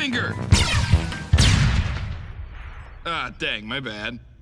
finger! Ah, dang, my bad.